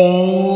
Thank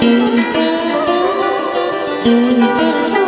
Thank you.